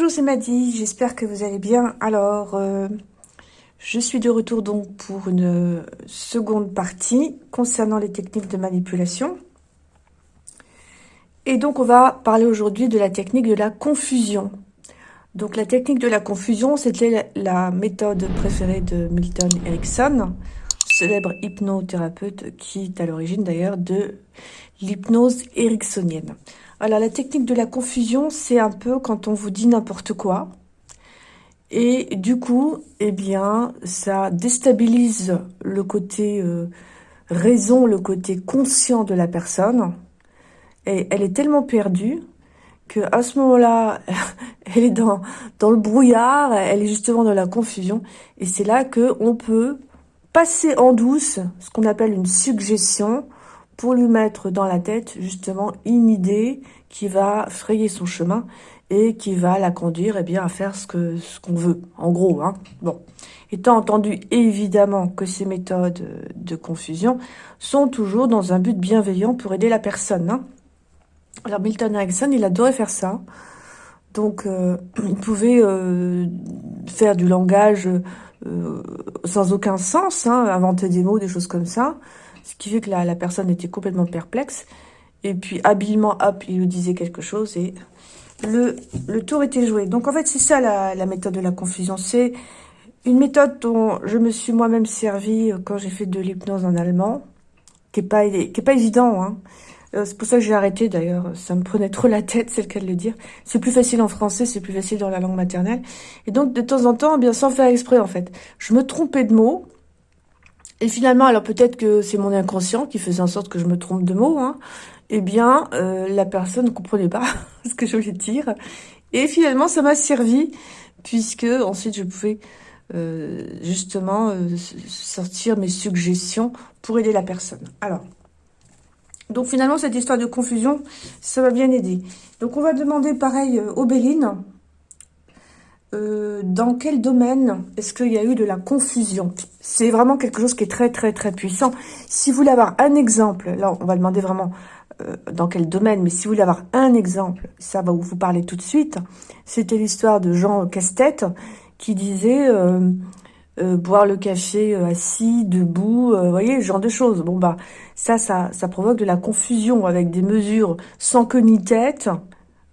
Bonjour, c'est Maddy, j'espère que vous allez bien. Alors, euh, je suis de retour donc pour une seconde partie concernant les techniques de manipulation. Et donc, on va parler aujourd'hui de la technique de la confusion. Donc, la technique de la confusion, c'était la méthode préférée de Milton Erickson, célèbre hypnothérapeute qui est à l'origine d'ailleurs de l'hypnose ericksonienne. Alors, la technique de la confusion, c'est un peu quand on vous dit n'importe quoi. Et du coup, eh bien, ça déstabilise le côté euh, raison, le côté conscient de la personne. Et elle est tellement perdue que à ce moment-là, elle est dans, dans le brouillard, elle est justement dans la confusion. Et c'est là que on peut passer en douce ce qu'on appelle une suggestion, pour lui mettre dans la tête justement une idée qui va frayer son chemin et qui va la conduire eh bien, à faire ce qu'on ce qu'on veut, en gros. Hein. Bon, Étant entendu évidemment que ces méthodes de confusion sont toujours dans un but bienveillant pour aider la personne. Hein. Alors Milton Erickson, il adorait faire ça. Donc, euh, il pouvait euh, faire du langage euh, sans aucun sens, hein, inventer des mots, des choses comme ça. Ce qui fait que la, la personne était complètement perplexe. Et puis, habilement, hop, il lui disait quelque chose et le, le tour était joué. Donc, en fait, c'est ça la, la, méthode de la confusion. C'est une méthode dont je me suis moi-même servi quand j'ai fait de l'hypnose en allemand, qui est pas, pas évident. Hein. Euh, c'est pour ça que j'ai arrêté d'ailleurs, ça me prenait trop la tête, c'est le cas de le dire. C'est plus facile en français, c'est plus facile dans la langue maternelle. Et donc, de temps en temps, bien sans faire exprès en fait, je me trompais de mots, et finalement, alors peut-être que c'est mon inconscient qui faisait en sorte que je me trompe de mots, hein, eh bien, euh, la personne ne comprenait pas ce que je voulais dire. Et finalement, ça m'a servi, puisque ensuite je pouvais euh, justement euh, sortir mes suggestions pour aider la personne. Alors, donc finalement, cette histoire de confusion, ça m'a bien aidé. Donc on va demander pareil aux Bélines, euh, dans quel domaine est-ce qu'il y a eu de la confusion? C'est vraiment quelque chose qui est très, très, très puissant. Si vous voulez avoir un exemple, là, on va demander vraiment euh, dans quel domaine, mais si vous voulez avoir un exemple, ça va vous parler tout de suite. C'était l'histoire de Jean Casse-Tête qui disait euh, euh boire le café euh, assis, debout, vous voyez, ce genre de choses. Bon, bah, ça, ça, ça provoque de la confusion avec des mesures sans queue ni tête.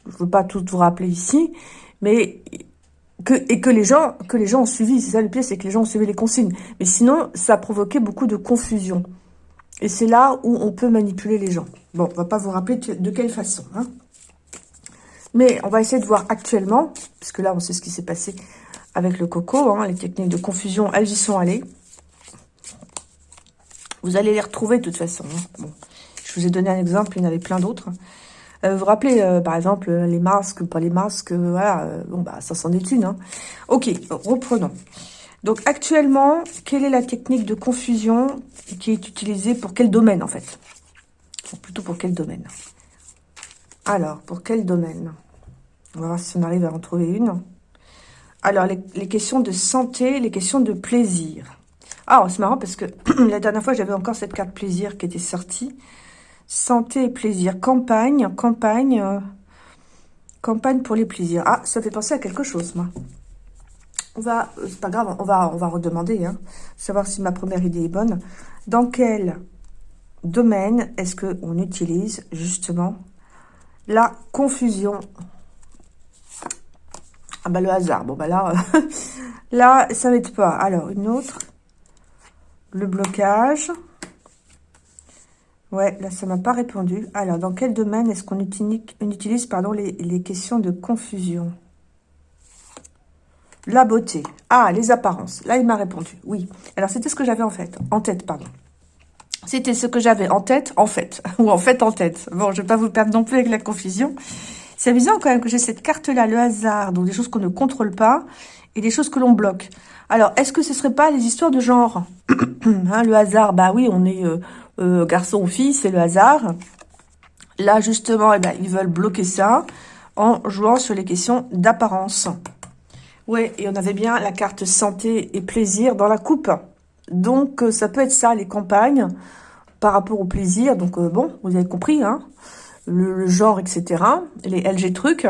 Je ne veux pas tout vous rappeler ici, mais et que les gens que les gens ont suivi. C'est ça le pire, c'est que les gens ont suivi les consignes. Mais sinon, ça a provoqué beaucoup de confusion. Et c'est là où on peut manipuler les gens. Bon, on va pas vous rappeler de quelle façon. Hein. Mais on va essayer de voir actuellement, puisque là, on sait ce qui s'est passé avec le coco. Hein, les techniques de confusion, elles y sont allées. Vous allez les retrouver de toute façon. Hein. Bon, je vous ai donné un exemple, il y en avait plein d'autres. Euh, vous vous rappelez, euh, par exemple, les masques, pas les masques, euh, voilà, bon, bah, ça s'en est une. Hein. Ok, reprenons. Donc, actuellement, quelle est la technique de confusion qui est utilisée pour quel domaine, en fait? Plutôt pour quel domaine? Alors, pour quel domaine? On va voir si on arrive à en trouver une. Alors, les, les questions de santé, les questions de plaisir. Ah, c'est marrant parce que la dernière fois, j'avais encore cette carte plaisir qui était sortie. Santé et plaisir. Campagne, campagne, euh, campagne pour les plaisirs. Ah, ça fait penser à quelque chose, moi. On va, euh, c'est pas grave, on va, on va redemander, hein, savoir si ma première idée est bonne. Dans quel domaine est-ce qu'on utilise justement la confusion? Ah bah le hasard, bon bah là, là ça être pas. Alors une autre, le blocage. Ouais, là, ça m'a pas répondu. Alors, dans quel domaine est-ce qu'on utilise, pardon, les, questions de confusion? La beauté. Ah, les apparences. Là, il m'a répondu. Oui. Alors, c'était ce que j'avais en fait. En tête, pardon. C'était ce que j'avais en tête, en fait. Ou en fait, en tête. Bon, je vais pas vous perdre non plus avec la confusion. C'est amusant quand même que j'ai cette carte-là, le hasard, donc des choses qu'on ne contrôle pas et des choses que l'on bloque. Alors, est-ce que ce serait pas les histoires de genre? Hein, Le hasard, bah oui, on est... Euh, euh, garçon ou fille, c'est le hasard. Là, justement, eh ben, ils veulent bloquer ça en jouant sur les questions d'apparence. Ouais, et on avait bien la carte santé et plaisir dans la coupe. Donc, euh, ça peut être ça, les campagnes, par rapport au plaisir. Donc, euh, bon, vous avez compris, hein, le, genre, etc., les LG trucs.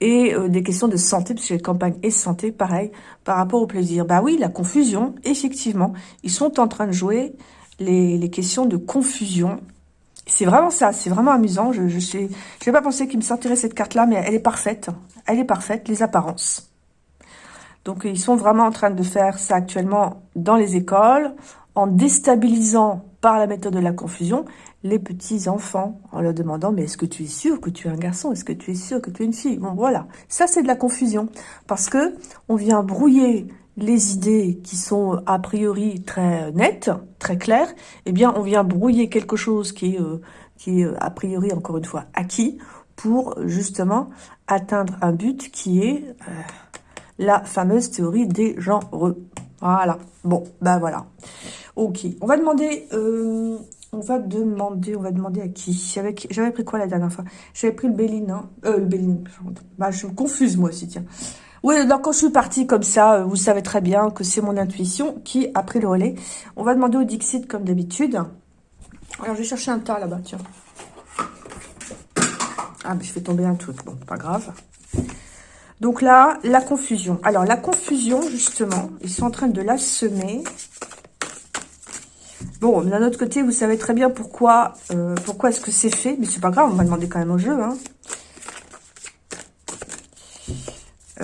et des questions de santé, parce que les campagnes et santé, pareil, par rapport au plaisir. Bah oui, la confusion, effectivement, ils sont en train de jouer les, questions de confusion. C'est vraiment ça, c'est vraiment amusant. Je n'ai pas pensé qu'il me sortirait cette carte-là, mais elle est parfaite. Elle est parfaite, les apparences. Donc, ils sont vraiment en train de faire ça actuellement dans les écoles, en déstabilisant par la méthode de la confusion les petits enfants en leur demandant mais est-ce que tu es sûr que tu es un garçon? Est-ce que tu es sûr que tu es une fille? Bon voilà ça c'est de la confusion parce que on vient brouiller les idées qui sont a priori très nettes très claires eh bien on vient brouiller quelque chose qui est euh, qui est a priori encore une fois acquis pour justement atteindre un but qui est euh, la fameuse théorie des genres. Voilà. Bon ben voilà. Ok. On va demander euh, on va demander, on va demander à qui? J'avais pris quoi la dernière fois? J'avais pris le Béline, hein? Euh, le Béline, bah, je me confuse moi aussi, tiens. Oui, donc quand je suis partie comme ça, euh, vous savez très bien que c'est mon intuition qui a pris le relais. On va demander au Dixit comme d'habitude. Alors, je vais chercher un tas là-bas, tiens. Ah, mais je fais tomber un truc. Bon, pas grave. Donc là, la confusion. Alors, la confusion, justement, ils sont en train de la semer. Bon, d'un autre côté, vous savez très bien pourquoi, euh, pourquoi est-ce que c'est fait. Mais c'est pas grave, on va demander quand même au jeu. Hein.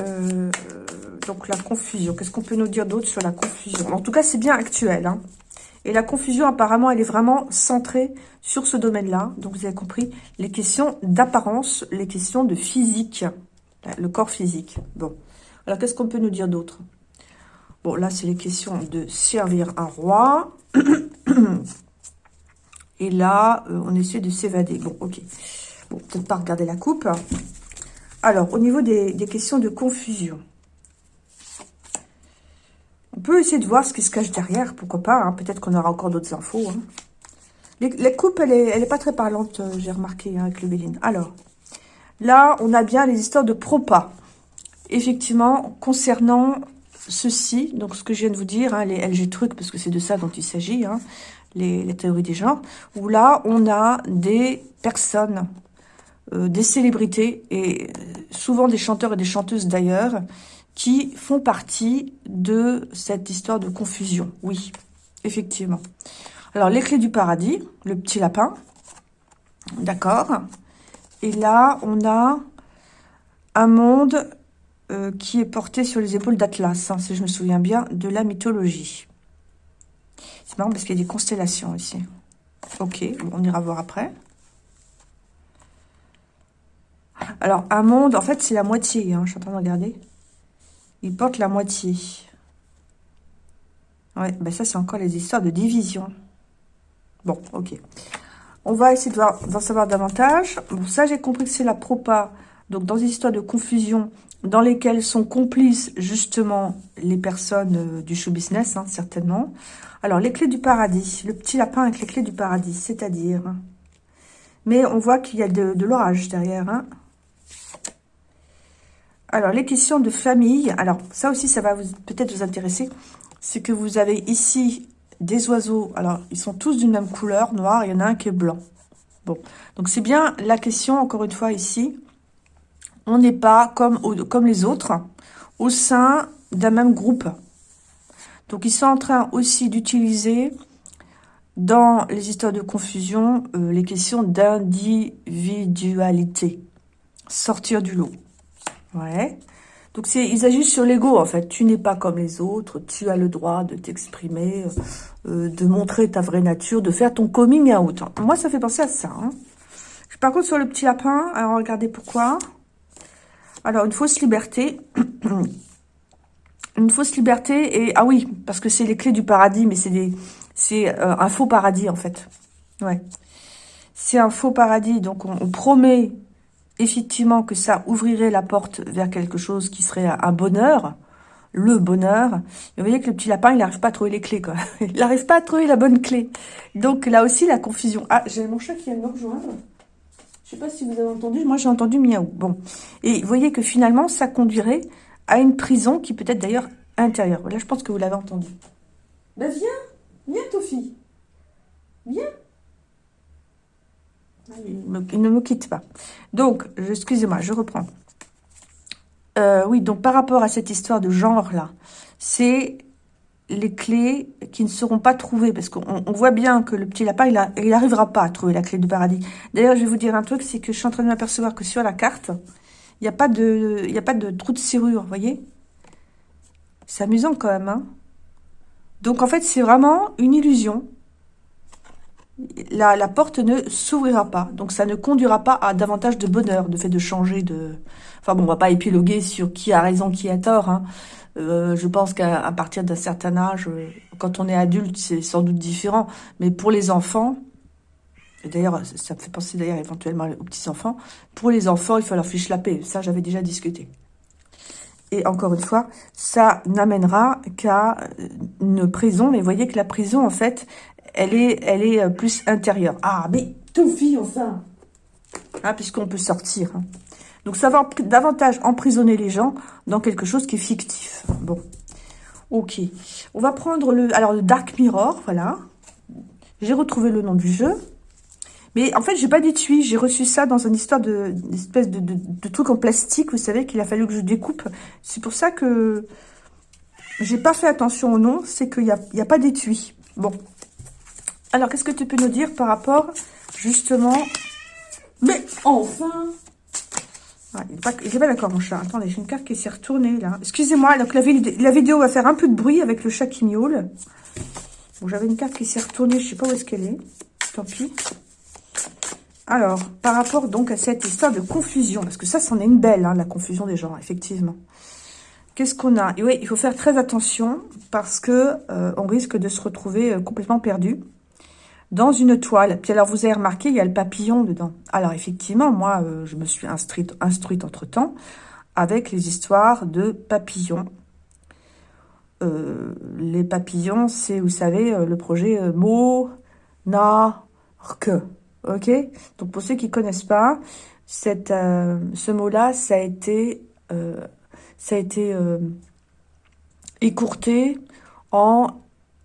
Euh, donc la confusion. Qu'est-ce qu'on peut nous dire d'autre sur la confusion? En tout cas, c'est bien actuel. Hein. Et la confusion, apparemment, elle est vraiment centrée sur ce domaine-là. Donc, vous avez compris, les questions d'apparence, les questions de physique, le corps physique. Bon, alors qu'est-ce qu'on peut nous dire d'autre? Bon, là, c'est les questions de servir un roi. Et là, euh, on essaie de s'évader. Bon, ok. Bon, peut-être pas regarder la coupe. Alors, au niveau des, questions de confusion. On peut essayer de voir ce qui se cache derrière, pourquoi pas. Hein. Peut-être qu'on aura encore d'autres infos. Hein. Les, elle est, elle est pas très parlante, euh, j'ai remarqué, hein, avec le Béline. Alors, là, on a bien les histoires de propas. Effectivement, concernant ceci, donc ce que je viens de vous dire, hein, les LG trucs, parce que c'est de ça dont il s'agit, les, théories des genres, où là, on a des personnes, euh, des célébrités, et souvent des chanteurs et des chanteuses d'ailleurs, qui font partie de cette histoire de confusion. Oui, effectivement. Alors, les clés du paradis, le petit lapin, d'accord Et là, on a un monde euh, qui est porté sur les épaules d'Atlas, hein, si je me souviens bien, de la mythologie. C'est marrant parce qu'il y a des constellations ici. Ok, on ira voir après. Alors, un monde, en fait, c'est la moitié, hein, je suis en train de regarder. Il porte la moitié. Ouais, ben ça, c'est encore les histoires de division. Bon, ok. On va essayer d'en savoir davantage. Bon, ça, j'ai compris que c'est la propa. Donc, dans des histoires de confusion, dans lesquels sont complices justement les personnes euh, du show business, hein, certainement. Alors, les clés du paradis, le petit lapin avec les clés du paradis, c'est-à-dire... Mais on voit qu'il y a de, l'orage derrière. Hein. Alors, les questions de famille. Alors, ça aussi, ça va peut-être vous intéresser. C'est que vous avez ici des oiseaux. Alors, ils sont tous d'une même couleur, noir. Il y en a un qui est blanc. Bon, donc c'est bien la question, encore une fois, ici on n'est pas comme, les autres au sein d'un même groupe. Donc, ils sont en train aussi d'utiliser dans les histoires de confusion euh, les questions d'individualité. Sortir du lot. Ouais. Donc, c'est ils agissent sur l'ego, en fait. Tu n'es pas comme les autres. Tu as le droit de t'exprimer, euh, de montrer ta vraie nature, de faire ton coming out. Moi, ça fait penser à ça. Hein. Par contre, sur le petit lapin, alors regardez pourquoi. Alors, une fausse liberté. une fausse liberté et... Ah oui, parce que c'est les clés du paradis, mais c'est des c'est euh, un faux paradis, en fait. Ouais. C'est un faux paradis, donc on, promet effectivement que ça ouvrirait la porte vers quelque chose qui serait un bonheur, le bonheur. Vous voyez que le petit lapin, il n'arrive pas à trouver les clés, quoi. Il n'arrive pas à trouver la bonne clé. Donc là aussi, la confusion. Ah, j'ai mon chat qui vient de me rejoindre. Je sais pas si vous avez entendu, moi j'ai entendu miaou. Bon, et vous voyez que finalement, ça conduirait à une prison qui peut être d'ailleurs intérieure. Là, je pense que vous l'avez entendu. Ben viens, viens Tofi, viens. Il, ne me quitte pas. Donc, excusez-moi, je reprends. Euh, oui, donc par rapport à cette histoire de genre-là, c'est les clés qui ne seront pas trouvées. Parce qu'on voit bien que le petit lapin, il n'arrivera pas à trouver la clé du paradis. D'ailleurs, je vais vous dire un truc, c'est que je suis en train de m'apercevoir que sur la carte, il n'y a, pas de, de trou de serrure, vous voyez? C'est amusant quand même. Hein? Donc en fait, c'est vraiment une illusion. La, porte ne s'ouvrira pas. Donc ça ne conduira pas à davantage de bonheur, de fait de changer de... Enfin bon, on va pas épiloguer sur qui a raison, qui a tort. Hein. Euh, je pense qu'à partir d'un certain âge, euh, quand on est adulte, c'est sans doute différent. Mais pour les enfants, d'ailleurs, ça me fait penser d'ailleurs éventuellement aux petits-enfants, pour les enfants, il faut leur fiche la paix. Ça, j'avais déjà discuté. Et encore une fois, ça n'amènera qu'à une prison. Mais voyez que la prison, en fait, elle est, elle est euh, plus intérieure. Ah, mais tout fille, enfin ah, Puisqu'on peut sortir. Hein. Donc ça va davantage emprisonner les gens dans quelque chose qui est fictif. Bon, ok. On va prendre le, alors le Dark Mirror, voilà. J'ai retrouvé le nom du jeu. Mais en fait, j'ai pas d'étui. J'ai reçu ça dans une histoire de, espèce de, de, truc en plastique, vous savez, qu'il a fallu que je découpe. C'est pour ça que j'ai pas fait attention au nom. C'est qu'il n'y a, y a pas d'étui. Bon. Alors, qu'est-ce que tu peux nous dire par rapport, justement... Mais enfin ah, il n'est pas, d'accord, mon chat. Attendez, j'ai une carte qui s'est retournée, là. Excusez-moi, donc la, la, vidéo va faire un peu de bruit avec le chat qui miaule. Bon, j'avais une carte qui s'est retournée, je sais pas où est-ce qu'elle est. Tant pis. Alors, par rapport donc à cette histoire de confusion, parce que ça, c'en est une belle, hein, la confusion des genres, effectivement. Qu'est-ce qu'on a? Et oui, il faut faire très attention, parce que euh, on risque de se retrouver euh, complètement perdu dans une toile. Puis alors, vous avez remarqué, il y a le papillon dedans. Alors, effectivement, moi, euh, je me suis instruite, entre-temps avec les histoires de papillons. Euh, les papillons, c'est, vous savez, euh, le projet Mo, Na, Que. OK? Donc, pour ceux qui connaissent pas, cette, ce mot-là, ça a été, ça a été écourté en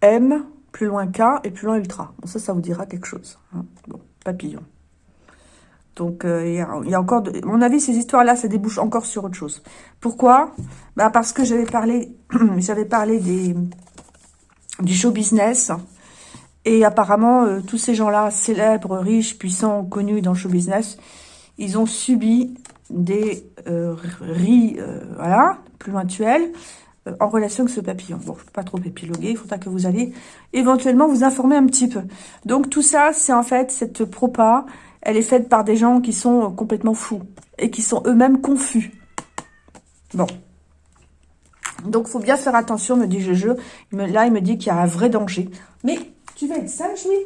M, plus loin K et plus loin Ultra. Bon, ça, ça vous dira quelque chose. Hein. Bon, papillon. Donc, euh, il y, a encore... De... mon avis, ces histoires-là, ça débouche encore sur autre chose. Pourquoi? Bah Parce que j'avais parlé, j'avais parlé des, du show business. Et apparemment, euh, tous ces gens-là, célèbres, riches, puissants, connus dans le show business, ils ont subi des euh, ris, voilà, plus loin euh, en relation avec ce papillon. Bon, je ne peux pas trop épiloguer, il faudra que vous allez éventuellement vous informer un petit peu. Donc tout ça, c'est en fait cette propa, elle est faite par des gens qui sont complètement fous et qui sont eux-mêmes confus. Bon. Donc, faut bien faire attention, me dit je Là, il me dit qu'il y a un vrai danger. Mais tu vas être sage, oui.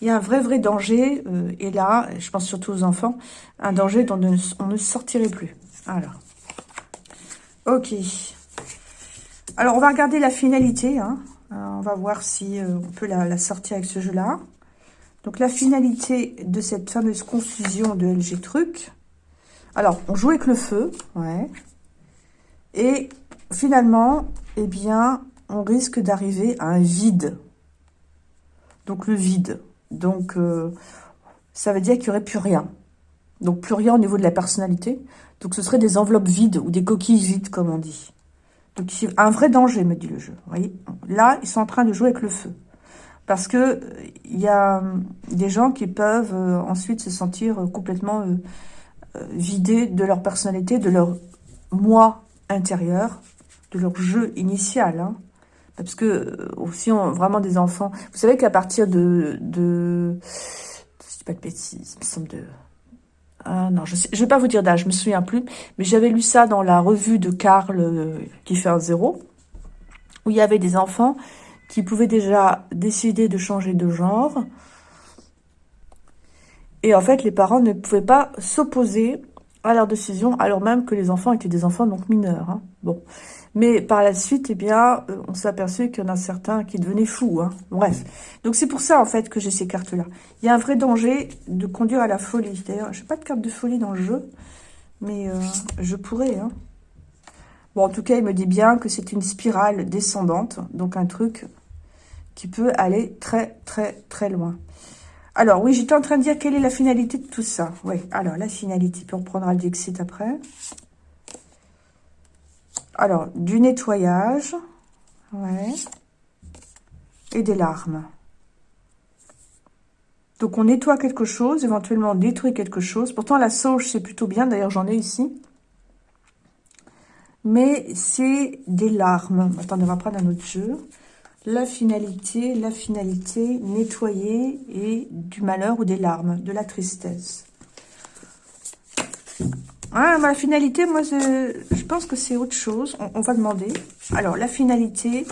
Il y a un vrai, vrai danger. Euh, et là, je pense surtout aux enfants, un danger dont on ne sortirait plus. Alors. Ok. Alors, on va regarder la finalité. Hein. Euh, on va voir si euh, on peut la, sortir avec ce jeu-là. Donc, la finalité de cette fameuse confusion de LG Truc. Alors, on joue avec le feu. Ouais. Et finalement, eh bien, on risque d'arriver à un vide. Donc, le vide. Donc, euh, ça veut dire qu'il n'y aurait plus rien. Donc, plus rien au niveau de la personnalité. Donc, ce serait des enveloppes vides ou des coquilles vides, comme on dit. Donc ici, un vrai danger, me dit le jeu. Vous voyez Là, ils sont en train de jouer avec le feu. Parce que il y a euh, des gens qui peuvent euh, ensuite se sentir euh, complètement vidés de leur personnalité, de leur moi intérieur, de leur jeu initial. Hein. Parce que aussi, on, vraiment des enfants... Vous savez qu'à partir de... de je dis pas de bêtises, il me semble de ah non, je ne vais pas vous dire d'âge, je me souviens plus. Mais j'avais lu ça dans la revue de Karl euh, qui fait un zéro, où il y avait des enfants qui pouvaient déjà décider de changer de genre. Et en fait, les parents ne pouvaient pas s'opposer à leur décision, alors même que les enfants étaient des enfants donc mineurs. Hein. Bon. Mais par la suite, eh bien, euh, on s'est aperçu qu'il y en a certains qui devenaient fous. Hein. Bref. Donc c'est pour ça, en fait, que j'ai ces cartes-là. Il y a un vrai danger de conduire à la folie. D'ailleurs, je n'ai pas de carte de folie dans le jeu, mais euh, je pourrais. Hein. Bon, en tout cas, il me dit bien que c'est une spirale descendante, donc un truc qui peut aller très, très, très loin. Alors, oui, j'étais en train de dire quelle est la finalité de tout ça. Oui, alors, la finalité, puis on prendra le Dixit après. Alors, du nettoyage. Ouais. Et des larmes. Donc, on nettoie quelque chose, éventuellement on détruit quelque chose. Pourtant, la sauge, c'est plutôt bien. D'ailleurs, j'en ai ici. Mais c'est des larmes. Attendez, on va prendre un autre jeu. La finalité, la finalité, nettoyer et du malheur ou des larmes, de la tristesse. Ah, la finalité, moi, je, pense que c'est autre chose. On, va demander. Alors, la finalité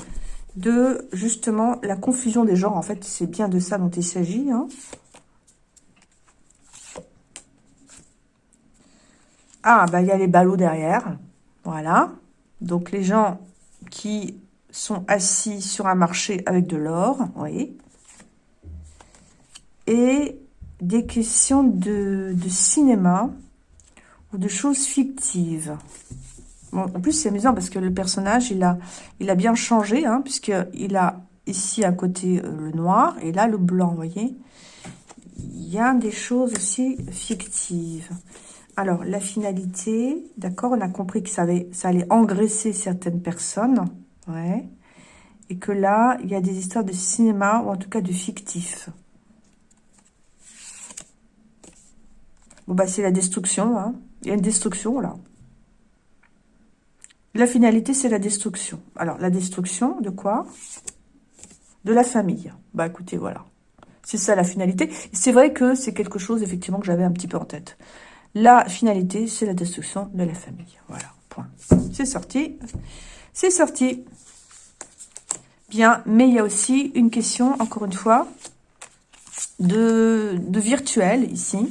de, justement, la confusion des genres. En fait, c'est bien de ça dont il s'agit. Hein. Ah, bah, il y a les ballots derrière. Voilà. Donc, les gens qui sont assis sur un marché avec de l'or, oui. Et des questions de cinéma ou de choses fictives. En plus, c'est amusant parce que le personnage, il a, il a bien changé, hein, puisqu'il a ici un côté euh, le noir et là le blanc, vous voyez. Il y a des choses aussi fictives. Alors, la finalité, d'accord, on a compris que ça allait, ça allait engraisser certaines personnes, ouais. Et que là, il y a des histoires de cinéma, ou en tout cas de fictif. Bon, bah, c'est la destruction, hein. Il y a une destruction, là. La finalité, c'est la destruction. Alors, la destruction de quoi? De la famille. Bah, écoutez, voilà. C'est ça, la finalité. C'est vrai que c'est quelque chose, effectivement, que j'avais un petit peu en tête. La finalité, c'est la destruction de la famille. Voilà, point. C'est sorti. C'est sorti. Bien, mais il y a aussi une question, encore une fois, de, de virtuel, ici.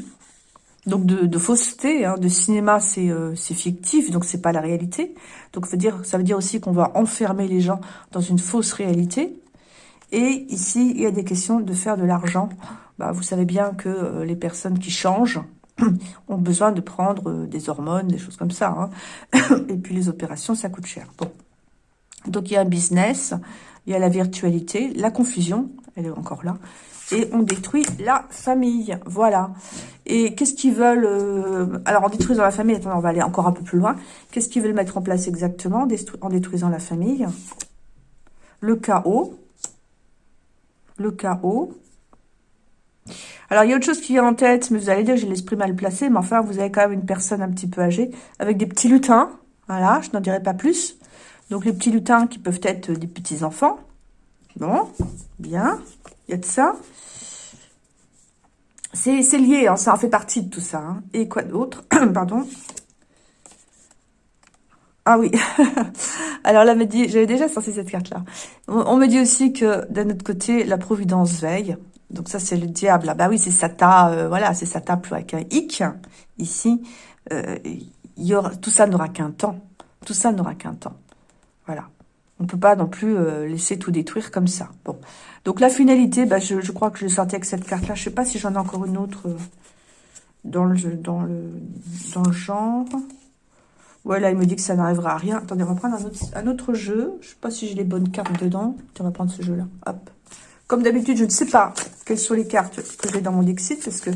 Donc de, fausseté, hein, de cinéma, euh, c'est fictif, donc c'est pas la réalité. Donc ça veut dire, aussi qu'on va enfermer les gens dans une fausse réalité. Et ici, il y a des questions de faire de l'argent. Bah, vous savez bien que euh, les personnes qui changent ont besoin de prendre euh, des hormones, des choses comme ça. Hein. Et puis les opérations, ça coûte cher. Donc il y a un business, il y a la virtualité, la confusion, elle est encore là et on détruit la famille. Voilà. Et qu'est-ce qu'ils veulent euh, Alors, en détruisant la famille, attendez, on va aller encore un peu plus loin. Qu'est-ce qu'ils veulent mettre en place exactement en détruisant la famille? Le chaos. Le chaos. Alors, il y a autre chose qui vient en tête, mais vous allez dire j'ai l'esprit mal placé, mais enfin, vous avez quand même une personne un petit peu âgée, avec des petits lutins. Voilà, je n'en dirai pas plus. Donc, les petits lutins qui peuvent être des petits-enfants. Bon, bien. Il y a de ça. C'est lié, hein, ça en fait partie de tout ça. Hein. Et quoi d'autre Pardon. Ah oui. Alors là, j'avais déjà sorti cette carte-là. On, me dit aussi que d'un autre côté, la providence veille. Donc ça, c'est le diable. Ah bah oui, c'est Satan. Euh, voilà, c'est Satan plus avec un hic. Ici, euh, y aura, tout ça n'aura qu'un temps. Tout ça n'aura qu'un temps. Voilà. On ne peut pas non plus euh, laisser tout détruire comme ça. Bon. Donc la finalité, bah, je, crois que je l'ai sorti avec cette carte-là. Je ne sais pas si j'en ai encore une autre euh, dans, le, dans, le, genre. Ouais, là, il me dit que ça n'arrivera à rien. Attendez, on va prendre un autre, jeu. Je ne sais pas si j'ai les bonnes cartes dedans. On va prendre ce jeu-là. Comme d'habitude, je ne sais pas quelles sont les cartes que j'ai dans mon Dixit, parce que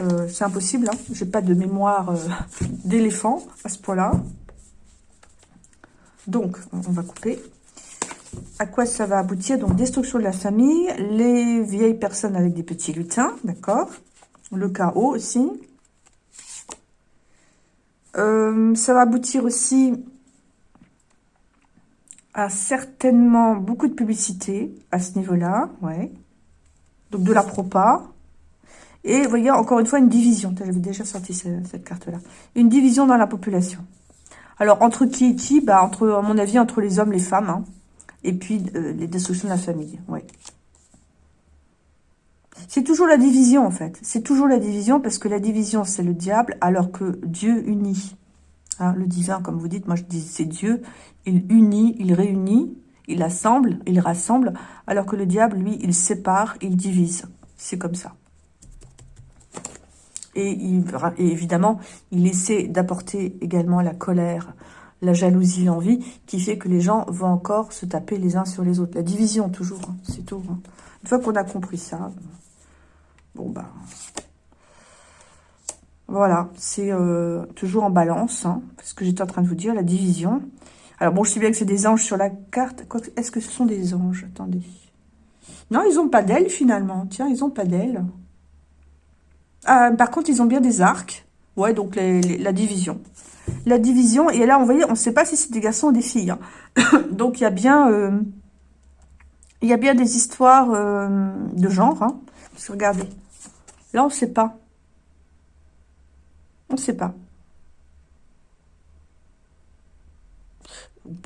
euh, c'est impossible. Hein. Je n'ai pas de mémoire d'éléphant à ce point-là. Donc, on va couper. À quoi ça va aboutir? Donc, destruction de la famille, les vieilles personnes avec des petits lutins, d'accord? Le chaos aussi. Euh, ça va aboutir aussi à certainement beaucoup de publicité à ce niveau-là, ouais. Donc, de la propa. Et vous voyez, encore une fois, une division. J'avais déjà sorti cette carte-là. Une division dans la population. Alors, entre qui et qui bah, entre, À mon avis, entre les hommes, les femmes. Hein. et puis, euh, les destructions de la famille. Ouais. C'est toujours la division, en fait. C'est toujours la division, parce que la division, c'est le diable, alors que Dieu unit. Hein, le divin, comme vous dites, moi je dis c'est Dieu. Il unit, il réunit, il assemble, il rassemble, alors que le diable, lui, il sépare, il divise. C'est comme ça. Et, évidemment, il essaie d'apporter également la colère, la jalousie, l'envie, qui fait que les gens vont encore se taper les uns sur les autres. La division, toujours, hein, c'est tout. Hein. Une fois qu'on a compris ça, bon, bah... Voilà, c'est euh, toujours en balance, hein, ce que j'étais en train de vous dire, la division. Alors bon, je sais bien que c'est des anges sur la carte. Est-ce que ce sont des anges? Attendez. Non, ils n'ont pas d'ailes finalement. Tiens, ils n'ont pas d'ailes. Ah, par contre, ils ont bien des arcs. Ouais, donc la division. La division, et là, on voyait, on ne sait pas si c'est des garçons ou des filles. Hein. donc, il y a bien... Euh, y a bien des histoires euh, de genre. Hein. Parce que regardez, là, on ne sait pas. On ne sait pas.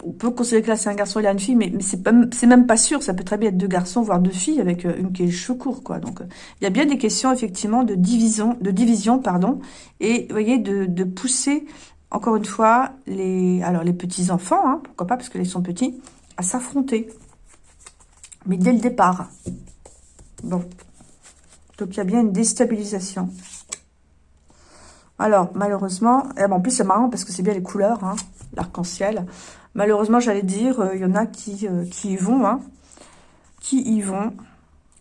On peut considérer que là, c'est un garçon et une fille, mais, c'est même pas sûr. Ça peut très bien être deux garçons, voire deux filles, avec euh, une qui est cheveux quoi. Donc, euh, il y a bien des questions, effectivement, de division, de division pardon, et, vous voyez, de, pousser, encore une fois, les petits-enfants, hein, pourquoi pas, parce qu'ils sont petits, à s'affronter. Mais dès le départ. Bon. Donc, il y a bien une déstabilisation. Alors, malheureusement, eh ben, en plus, c'est marrant parce que c'est bien les couleurs, hein, l'arc-en-ciel. Malheureusement, j'allais dire, euh, il y en a qui, euh, qui y vont, hein, qui y vont?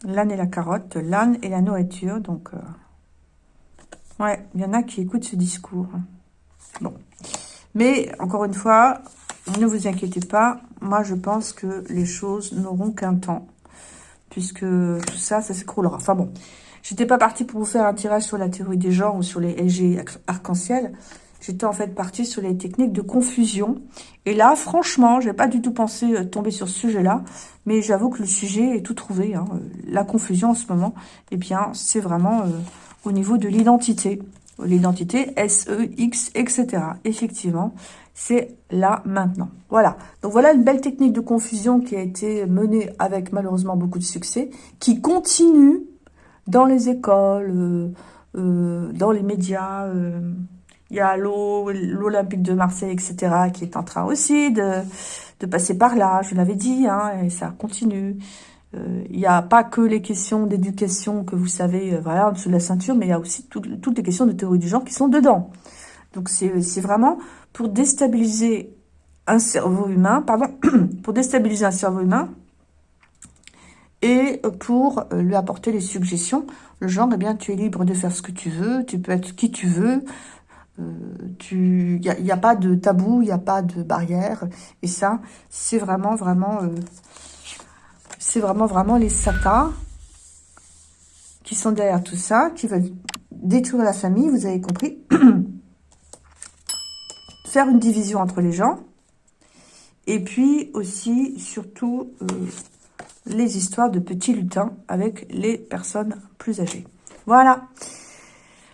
L'âne et la carotte, l'âne et la nourriture. Donc, euh, ouais, il y en a qui écoutent ce discours. Bon. Mais, encore une fois, ne vous inquiétez pas. Moi, je pense que les choses n'auront qu'un temps. Puisque tout ça, ça s'écroulera. Enfin bon, J'étais pas partie pour vous faire un tirage sur la théorie des genres ou sur les LG arc-en-ciel. J'étais en fait partie sur les techniques de confusion. Et là, franchement, j'ai pas du tout pensé euh, tomber sur ce sujet-là. Mais j'avoue que le sujet est tout trouvé. Hein. La confusion en ce moment, eh bien, c'est vraiment euh, au niveau de l'identité. L'identité, S, E, X, etc. Effectivement, c'est là, maintenant. Voilà. Donc voilà une belle technique de confusion qui a été menée avec malheureusement beaucoup de succès, qui continue dans les écoles, euh, euh, dans les médias. Euh, il y a l'Olympique de Marseille, etc., qui est en train aussi de, passer par là, je l'avais dit, hein, et ça continue. Il n'y a pas que les questions d'éducation que vous savez, voilà, en dessous de la ceinture, mais il y a aussi toutes les questions de théorie du genre qui sont dedans. Donc c'est vraiment pour déstabiliser un cerveau humain, pardon, pour déstabiliser un cerveau humain, et pour euh, lui apporter les suggestions. Le genre, eh bien, tu es libre de faire ce que tu veux, tu peux être qui tu veux, il n'y a, y a, pas de tabou, il n'y a pas de barrière. Et ça, c'est vraiment, vraiment, euh, c'est vraiment, vraiment les satas qui sont derrière tout ça, qui veulent détruire la famille, vous avez compris. Faire une division entre les gens. Et puis aussi, surtout, euh, les histoires de petits lutins avec les personnes plus âgées. Voilà.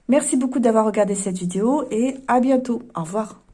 Merci beaucoup d'avoir regardé cette vidéo et à bientôt. Au revoir.